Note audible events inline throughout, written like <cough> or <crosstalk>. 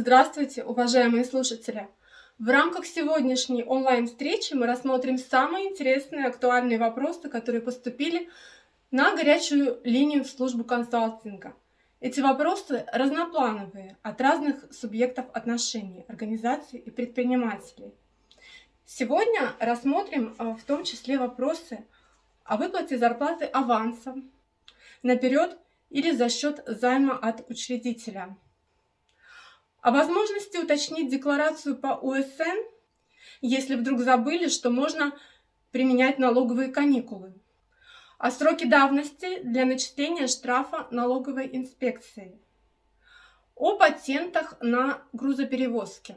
Здравствуйте, уважаемые слушатели! В рамках сегодняшней онлайн-встречи мы рассмотрим самые интересные актуальные вопросы, которые поступили на горячую линию в службу консалтинга. Эти вопросы разноплановые, от разных субъектов отношений, организаций и предпринимателей. Сегодня рассмотрим а, в том числе вопросы о выплате зарплаты авансом, наперед или за счет займа от учредителя – о возможности уточнить декларацию по УСН, если вдруг забыли, что можно применять налоговые каникулы. О сроке давности для начисления штрафа налоговой инспекции. О патентах на грузоперевозки.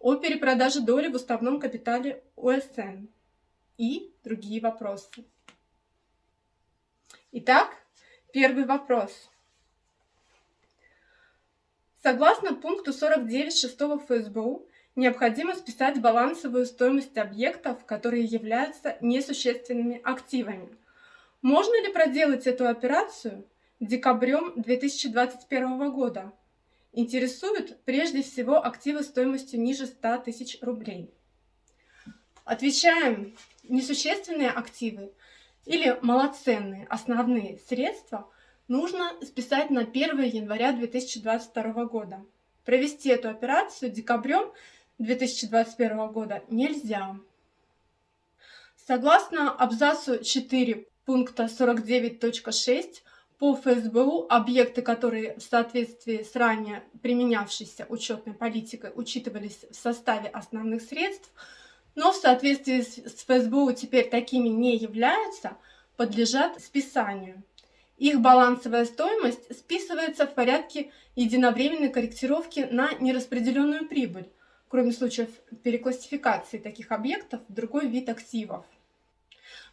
О перепродаже доли в уставном капитале УСН. И другие вопросы. Итак, первый вопрос. Согласно пункту 49 6 ФСБУ, необходимо списать балансовую стоимость объектов, которые являются несущественными активами. Можно ли проделать эту операцию декабрем 2021 года? Интересуют прежде всего активы стоимостью ниже 100 тысяч рублей. Отвечаем, несущественные активы или малоценные основные средства – нужно списать на 1 января 2022 года. Провести эту операцию декабрем 2021 года нельзя. Согласно абзацу 4 пункта 49.6 по ФСБУ объекты, которые в соответствии с ранее применявшейся учетной политикой учитывались в составе основных средств, но в соответствии с ФСБУ теперь такими не являются, подлежат списанию. Их балансовая стоимость списывается в порядке единовременной корректировки на нераспределенную прибыль, кроме случаев переклассификации таких объектов в другой вид активов.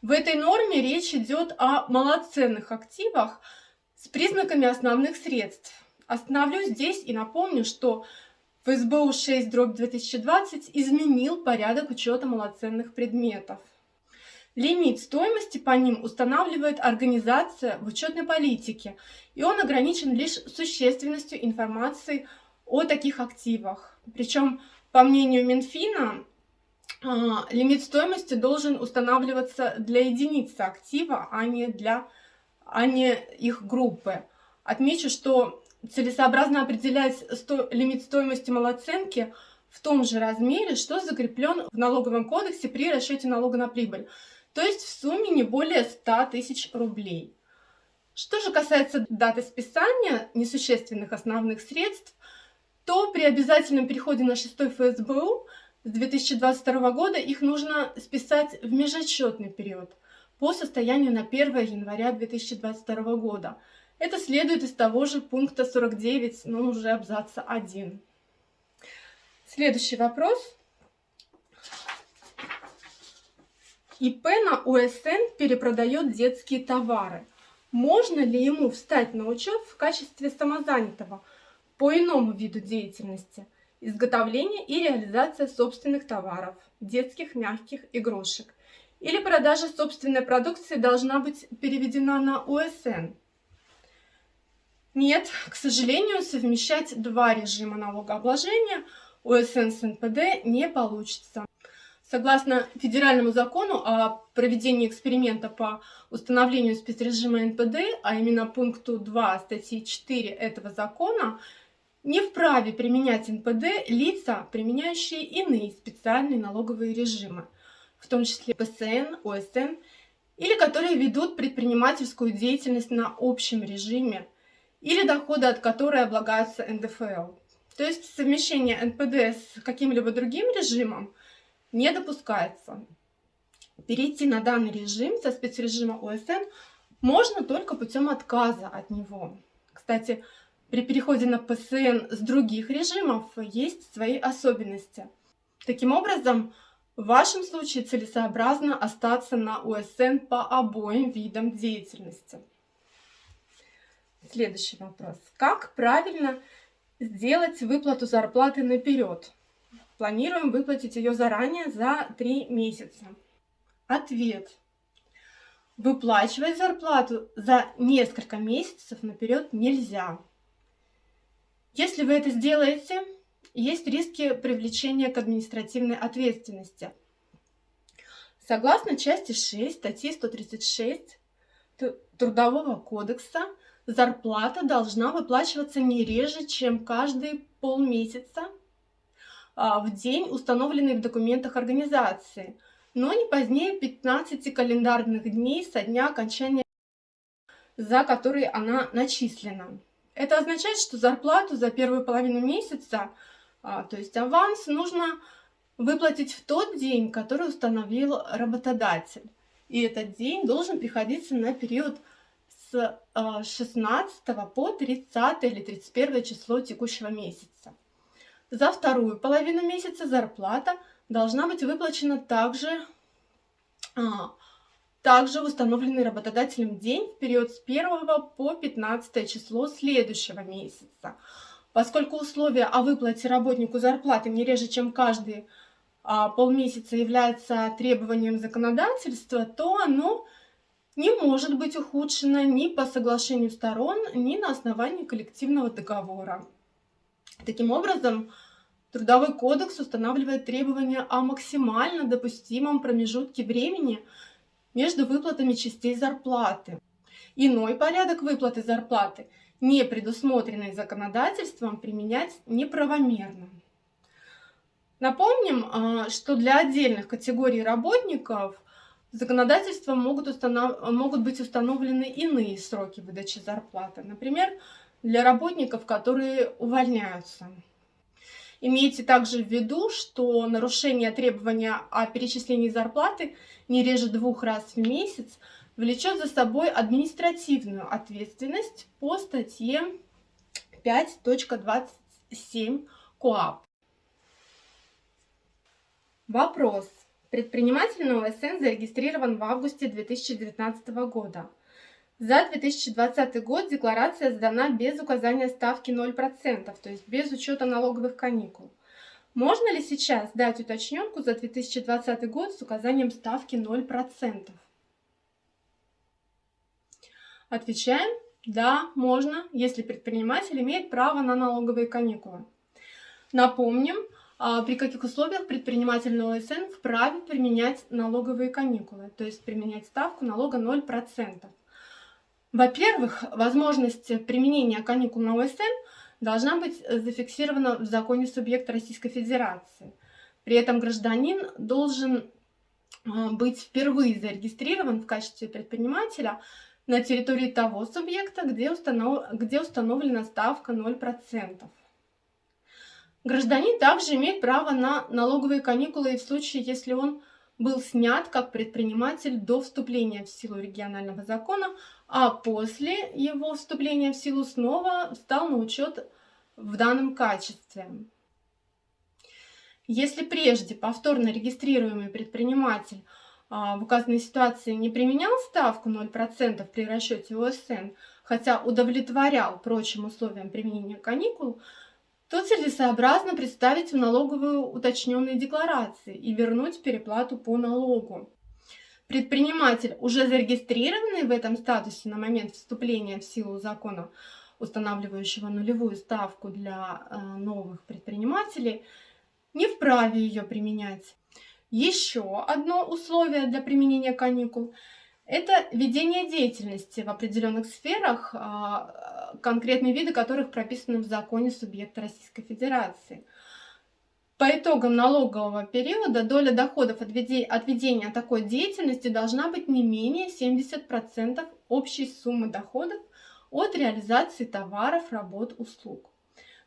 В этой норме речь идет о малоценных активах с признаками основных средств. Остановлюсь здесь и напомню, что ФСБУ 6 2020 изменил порядок учета малоценных предметов. Лимит стоимости по ним устанавливает организация в учетной политике, и он ограничен лишь существенностью информации о таких активах. Причем, по мнению Минфина, а, лимит стоимости должен устанавливаться для единицы актива, а не для а не их группы. Отмечу, что целесообразно определять сто, лимит стоимости малоценки в том же размере, что закреплен в налоговом кодексе при расчете налога на прибыль то есть в сумме не более 100 тысяч рублей. Что же касается даты списания несущественных основных средств, то при обязательном переходе на 6 ФСБУ с 2022 года их нужно списать в межотчетный период по состоянию на 1 января 2022 года. Это следует из того же пункта 49, но уже абзаца 1. Следующий вопрос. ИП на УСН перепродает детские товары. Можно ли ему встать на учет в качестве самозанятого по иному виду деятельности? Изготовление и реализация собственных товаров, детских мягких игрушек. Или продажа собственной продукции должна быть переведена на УСН? Нет, к сожалению, совмещать два режима налогообложения УСН с НПД не получится. Согласно федеральному закону о проведении эксперимента по установлению спецрежима НПД, а именно пункту 2 статьи 4 этого закона, не вправе применять НПД лица, применяющие иные специальные налоговые режимы, в том числе ПСН, ОСН, или которые ведут предпринимательскую деятельность на общем режиме, или доходы от которой облагаются НДФЛ. То есть совмещение НПД с каким-либо другим режимом – не допускается. Перейти на данный режим со спецрежима ОСН можно только путем отказа от него. Кстати, при переходе на ПСН с других режимов есть свои особенности. Таким образом, в вашем случае целесообразно остаться на УСН по обоим видам деятельности. Следующий вопрос. Как правильно сделать выплату зарплаты наперед? Планируем выплатить ее заранее за 3 месяца. Ответ. Выплачивать зарплату за несколько месяцев наперед нельзя. Если вы это сделаете, есть риски привлечения к административной ответственности. Согласно части 6 статьи 136 Трудового кодекса, зарплата должна выплачиваться не реже, чем каждые полмесяца в день, установленный в документах организации, но не позднее 15 календарных дней со дня окончания, за который она начислена. Это означает, что зарплату за первую половину месяца, а, то есть аванс, нужно выплатить в тот день, который установил работодатель. И этот день должен приходиться на период с 16 а, по 30 или 31 число текущего месяца. За вторую половину месяца зарплата должна быть выплачена также, а, также установленный работодателем день в период с 1 по 15 число следующего месяца. Поскольку условия о выплате работнику зарплаты не реже, чем каждый а, полмесяца является требованием законодательства, то оно не может быть ухудшено ни по соглашению сторон, ни на основании коллективного договора. Таким образом, Трудовой кодекс устанавливает требования о максимально допустимом промежутке времени между выплатами частей зарплаты. Иной порядок выплаты зарплаты, не предусмотренный законодательством, применять неправомерно. Напомним, а, что для отдельных категорий работников законодательством могут, установ... могут быть установлены иные сроки выдачи зарплаты. Например, для работников, которые увольняются. Имейте также в виду, что нарушение требования о перечислении зарплаты не реже двух раз в месяц влечет за собой административную ответственность по статье 5.27 КОАП. Вопрос. Предприниматель на ОСН зарегистрирован в августе 2019 года. За 2020 год декларация сдана без указания ставки 0%, то есть без учета налоговых каникул. Можно ли сейчас дать уточненку за 2020 год с указанием ставки 0%? Отвечаем, да, можно, если предприниматель имеет право на налоговые каникулы. Напомним, а, при каких условиях предприниматель на ОСН вправе применять налоговые каникулы, то есть применять ставку налога 0%. Во-первых, возможность применения каникул на ОСН должна быть зафиксирована в законе субъекта Российской Федерации. При этом гражданин должен а, быть впервые зарегистрирован в качестве предпринимателя на территории того субъекта, где, установ... где установлена ставка 0%. Гражданин также имеет право на налоговые каникулы и в случае, если он был снят как предприниматель до вступления в силу регионального закона, а после его вступления в силу снова встал на учет в данном качестве. Если прежде повторно регистрируемый предприниматель а, в указанной ситуации не применял ставку 0% при расчете ОСН, хотя удовлетворял прочим условиям применения каникул, то целесообразно представить в налоговую уточненные декларации и вернуть переплату по налогу. Предприниматель, уже зарегистрированный в этом статусе на момент вступления в силу закона, устанавливающего нулевую ставку для э, новых предпринимателей, не вправе ее применять. Еще одно условие для применения каникул – это ведение деятельности в определенных сферах, а, конкретные виды которых прописаны в законе субъекта Российской Федерации. По итогам налогового периода доля доходов от ведения такой деятельности должна быть не менее 70% общей суммы доходов от реализации товаров, работ, услуг.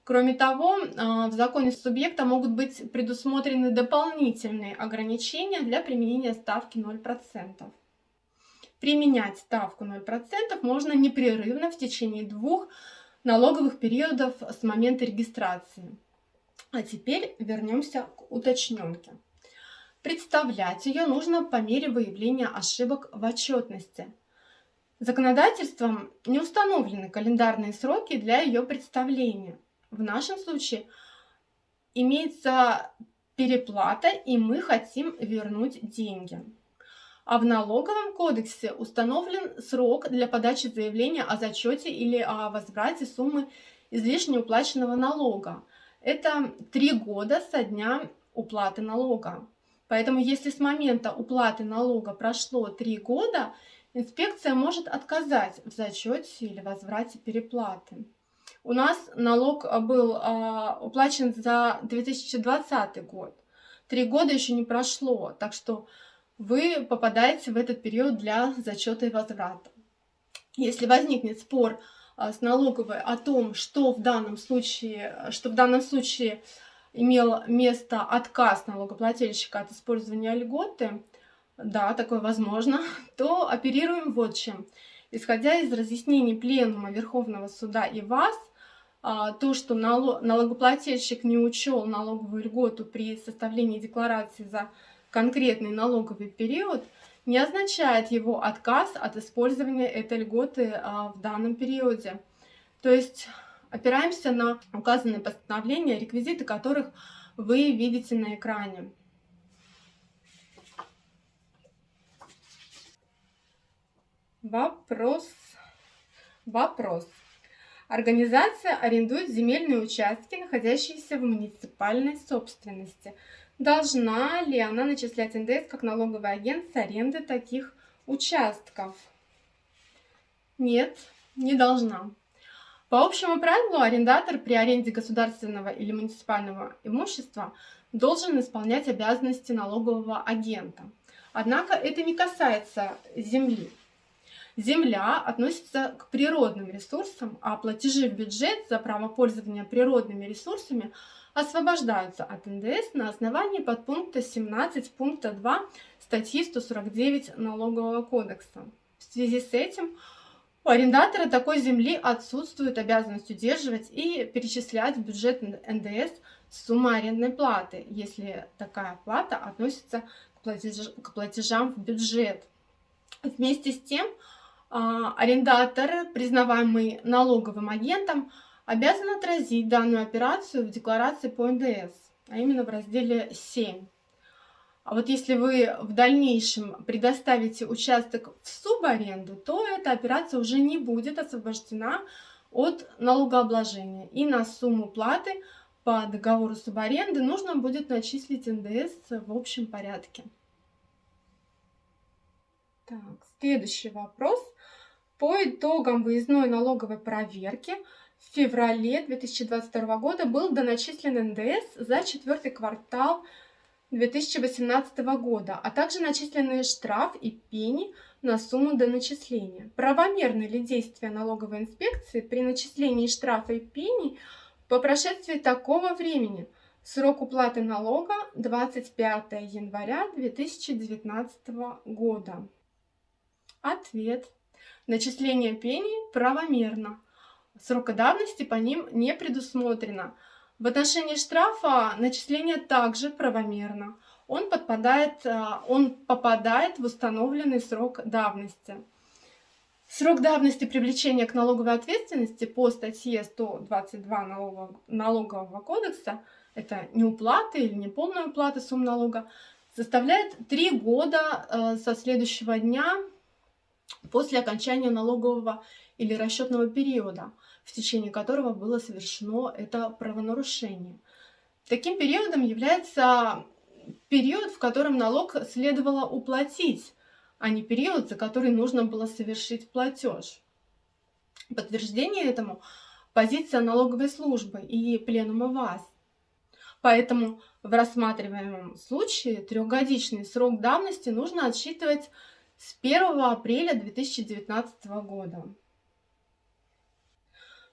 Кроме того, а, в законе субъекта могут быть предусмотрены дополнительные ограничения для применения ставки 0%. Применять ставку 0% можно непрерывно в течение двух налоговых периодов с момента регистрации. А теперь вернемся к уточненке. Представлять ее нужно по мере выявления ошибок в отчетности. Законодательством не установлены календарные сроки для ее представления. В нашем случае имеется переплата, и мы хотим вернуть деньги. А в налоговом кодексе установлен срок для подачи заявления о зачете или о возврате суммы излишне уплаченного налога. Это три года со дня уплаты налога. Поэтому если с момента уплаты налога прошло три года, инспекция может отказать в зачете или возврате переплаты. У нас налог был а, уплачен за 2020 год. Три года еще не прошло, так что вы попадаете в этот период для зачета и возврата. Если возникнет спор а, с налоговой о том, что в данном случае, что в данном случае имел место отказ налогоплательщика от использования льготы, да, такое возможно, <laughs> то оперируем вот чем. Исходя из разъяснений Пленума Верховного Суда и ВАС, а, то, что налогоплательщик не учел налоговую льготу при составлении декларации за конкретный налоговый период, не означает его отказ от использования этой льготы а, в данном периоде. То есть опираемся на указанные постановления, реквизиты которых вы видите на экране. Вопрос. Вопрос. Организация арендует земельные участки, находящиеся в муниципальной собственности. Должна ли она начислять НДС как налоговый агент с аренды таких участков? Нет, не должна. По общему правилу, арендатор при аренде государственного или муниципального имущества должен исполнять обязанности налогового агента. Однако это не касается земли. Земля относится к природным ресурсам, а платежи в бюджет за право пользования природными ресурсами освобождаются от НДС на основании подпункта 17 пункта 2 статьи 149 Налогового кодекса. В связи с этим у арендатора такой земли отсутствует обязанность удерживать и перечислять в бюджет НДС сумму арендной платы, если такая плата относится к платежам в бюджет. Вместе с тем, арендатор, признаваемый налоговым агентом, обязан отразить данную операцию в декларации по НДС, а именно в разделе 7. А вот если вы в дальнейшем предоставите участок в субаренду, то эта операция уже не будет освобождена от налогообложения. И на сумму платы по договору субаренды нужно будет начислить НДС в общем порядке. Так, следующий вопрос. По итогам выездной налоговой проверки в феврале 2022 года был доначислен НДС за четвертый квартал 2018 года, а также начисленные штраф и пени на сумму доначисления. Правомерны ли действия налоговой инспекции при начислении штрафа и пени по прошествии такого времени? Срок уплаты налога 25 января 2019 года. Ответ. Начисление пений правомерно. Срока давности по ним не предусмотрено. В отношении штрафа начисление также правомерно. Он, подпадает, а, он попадает в установленный срок давности. Срок давности привлечения к налоговой ответственности по статье 122 налогового, налогового кодекса, это неуплата или неполная уплата сумм налога, составляет 3 года э, со следующего дня после окончания налогового или расчетного периода, в течение которого было совершено это правонарушение. Таким периодом является период, в котором налог следовало уплатить, а не период, за который нужно было совершить платеж. Подтверждение этому – позиция налоговой службы и пленума ВАС. Поэтому в рассматриваемом случае трехгодичный срок давности нужно отсчитывать с 1 апреля 2019 года.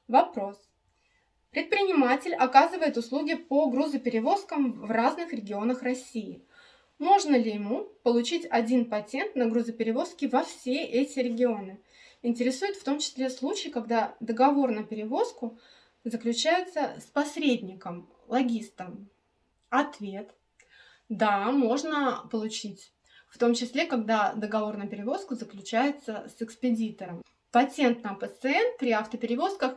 Вопрос. Предприниматель оказывает услуги по грузоперевозкам в разных регионах России. Можно ли ему получить один патент на грузоперевозки во все эти регионы? Интересует в том числе случай, когда договор на перевозку заключается с посредником, логистом. Ответ. Да, можно получить в том числе, когда договор на перевозку заключается с экспедитором. Патент на ПСН при автоперевозках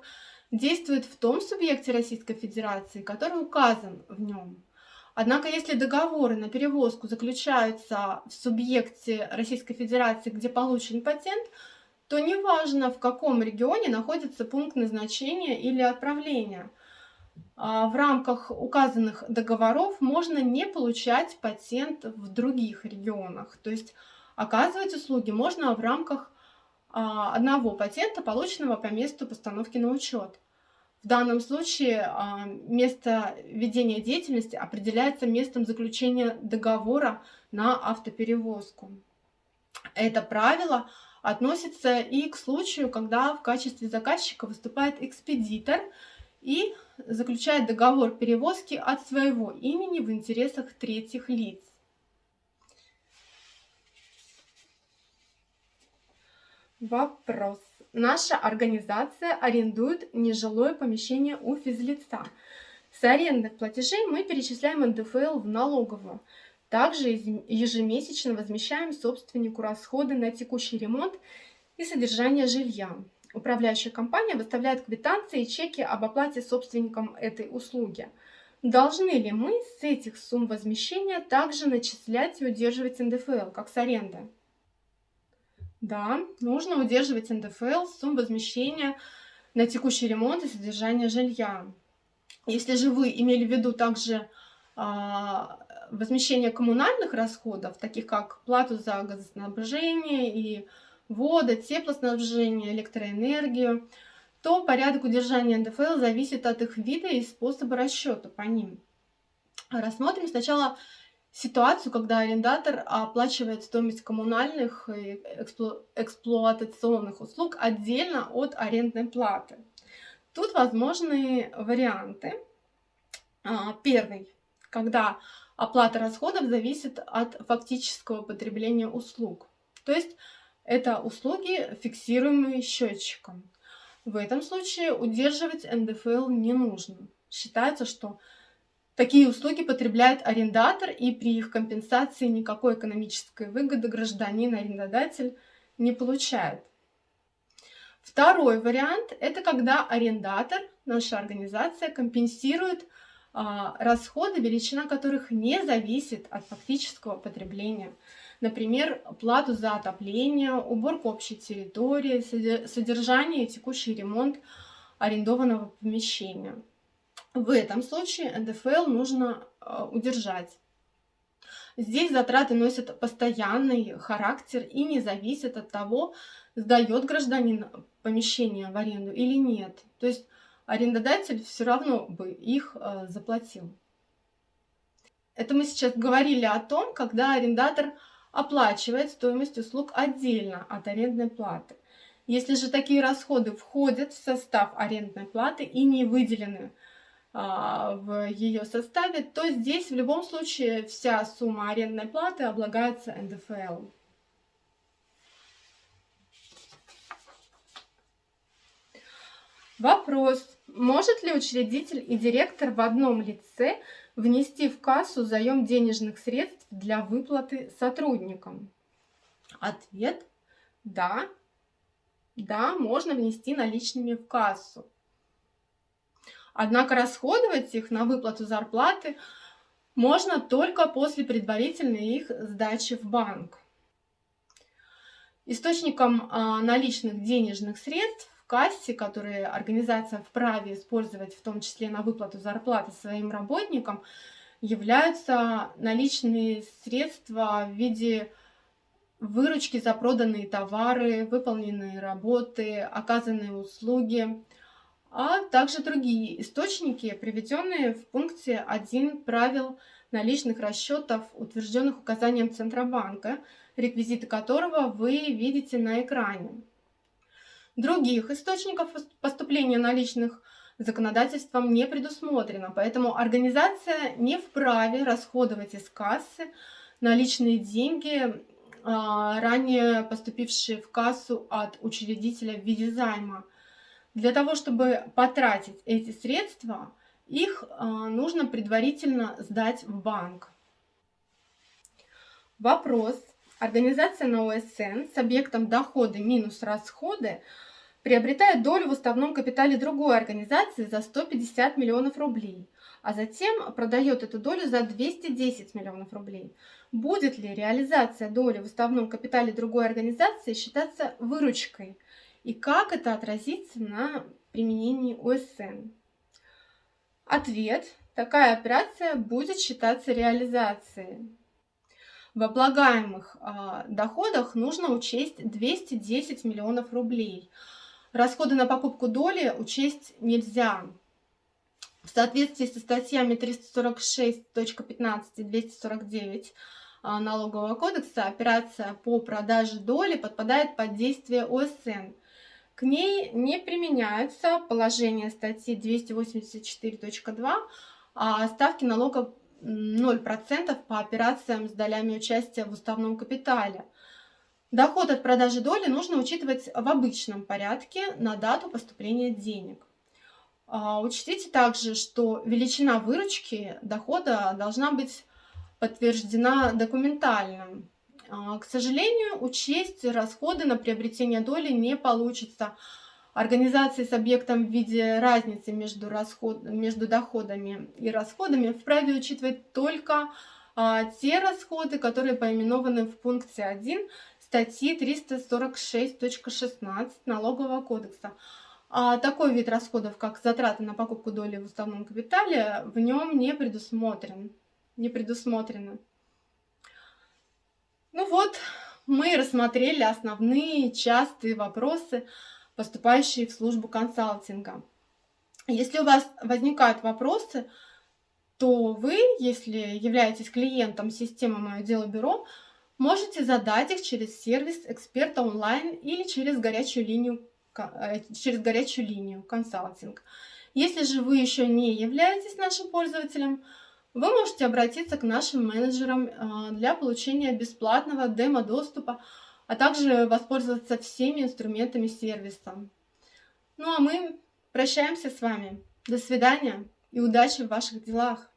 действует в том субъекте Российской Федерации, который указан в нем. Однако, если договоры на перевозку заключаются в субъекте Российской Федерации, где получен патент, то неважно, в каком регионе находится пункт назначения или отправления. А, в рамках указанных договоров можно не получать патент в других регионах. То есть оказывать услуги можно в рамках а, одного патента, полученного по месту постановки на учет. В данном случае а, место ведения деятельности определяется местом заключения договора на автоперевозку. Это правило относится и к случаю, когда в качестве заказчика выступает экспедитор и заключает договор перевозки от своего имени в интересах третьих лиц. Вопрос. Наша организация арендует нежилое помещение у физлица. С арендных платежей мы перечисляем НДФЛ в налоговую. Также ежемесячно возмещаем собственнику расходы на текущий ремонт и содержание жилья. Управляющая компания выставляет квитанции и чеки об оплате собственникам этой услуги. Должны ли мы с этих сумм возмещения также начислять и удерживать НДФЛ, как с аренды? Да, нужно удерживать НДФЛ с сумм возмещения на текущий ремонт и содержание жилья. Если же вы имели в виду также а, возмещение коммунальных расходов, таких как плату за газоснабжение и воду, теплоснабжение, электроэнергию, то порядок удержания НДФЛ зависит от их вида и способа расчета по ним. Рассмотрим сначала ситуацию, когда арендатор оплачивает стоимость коммунальных и эксплу эксплуатационных услуг отдельно от арендной платы. Тут возможны варианты. А, первый, когда оплата расходов зависит от фактического потребления услуг. То есть это услуги, фиксируемые счетчиком. В этом случае удерживать НДФЛ не нужно. Считается, что такие услуги потребляет арендатор, и при их компенсации никакой экономической выгоды гражданин-арендодатель не получает. Второй вариант – это когда арендатор, наша организация, компенсирует расходы, величина которых не зависит от фактического потребления. Например, плату за отопление, уборку общей территории, содержание и текущий ремонт арендованного помещения. В этом случае НДФЛ нужно а, удержать. Здесь затраты носят постоянный характер и не зависят от того, сдает гражданин помещение в аренду или нет. То есть арендодатель все равно бы их э, заплатил. Это мы сейчас говорили о том, когда арендатор оплачивает стоимость услуг отдельно от арендной платы. Если же такие расходы входят в состав арендной платы и не выделены а, в ее составе, то здесь в любом случае вся сумма арендной платы облагается НДФЛ. Вопрос. Может ли учредитель и директор в одном лице внести в кассу заем денежных средств для выплаты сотрудникам? Ответ – да. Да, можно внести наличными в кассу. Однако расходовать их на выплату зарплаты можно только после предварительной их сдачи в банк. Источником а, наличных денежных средств кассе, которые организация вправе использовать, в том числе на выплату зарплаты своим работникам, являются наличные средства в виде выручки за проданные товары, выполненные работы, оказанные услуги, а также другие источники, приведенные в пункте 1 правил наличных расчетов, утвержденных указанием Центробанка, реквизиты которого вы видите на экране. Других источников поступления наличных законодательством не предусмотрено, поэтому организация не вправе расходовать из кассы наличные деньги, а, ранее поступившие в кассу от учредителя в виде займа. Для того, чтобы потратить эти средства, их а, нужно предварительно сдать в банк. Вопрос. Организация на ОСН с объектом доходы минус расходы приобретает долю в уставном капитале другой организации за 150 миллионов рублей, а затем продает эту долю за 210 миллионов рублей. Будет ли реализация доли в уставном капитале другой организации считаться выручкой? И как это отразится на применении ОСН? Ответ. Такая операция будет считаться реализацией. В облагаемых э, доходах нужно учесть 210 миллионов рублей. Расходы на покупку доли учесть нельзя. В соответствии со статьями 346.15 и 249 а, налогового кодекса операция по продаже доли подпадает под действие ОСН. К ней не применяются положения статьи 284.2 а ставки налога 0% по операциям с долями участия в уставном капитале. Доход от продажи доли нужно учитывать в обычном порядке на дату поступления денег. А, учтите также, что величина выручки дохода должна быть подтверждена документально. А, к сожалению, учесть расходы на приобретение доли не получится. Организации с объектом в виде разницы между, расход... между доходами и расходами вправе учитывать только а, те расходы, которые поименованы в пункте 1 статьи 346.16 Налогового кодекса. А такой вид расходов, как затраты на покупку доли в уставном капитале, в нем не предусмотрен. Не предусмотрено. Ну вот, мы рассмотрели основные частые вопросы, поступающие в службу консалтинга. Если у вас возникают вопросы, то вы, если являетесь клиентом системы «Мое дело бюро», можете задать их через сервис эксперта онлайн или через горячую линию Э, через горячую линию консалтинг. Если же вы еще не являетесь нашим пользователем, вы можете обратиться к нашим менеджерам э, для получения бесплатного демо-доступа, а также воспользоваться всеми инструментами сервиса. Ну а мы прощаемся с вами. До свидания и удачи в ваших делах!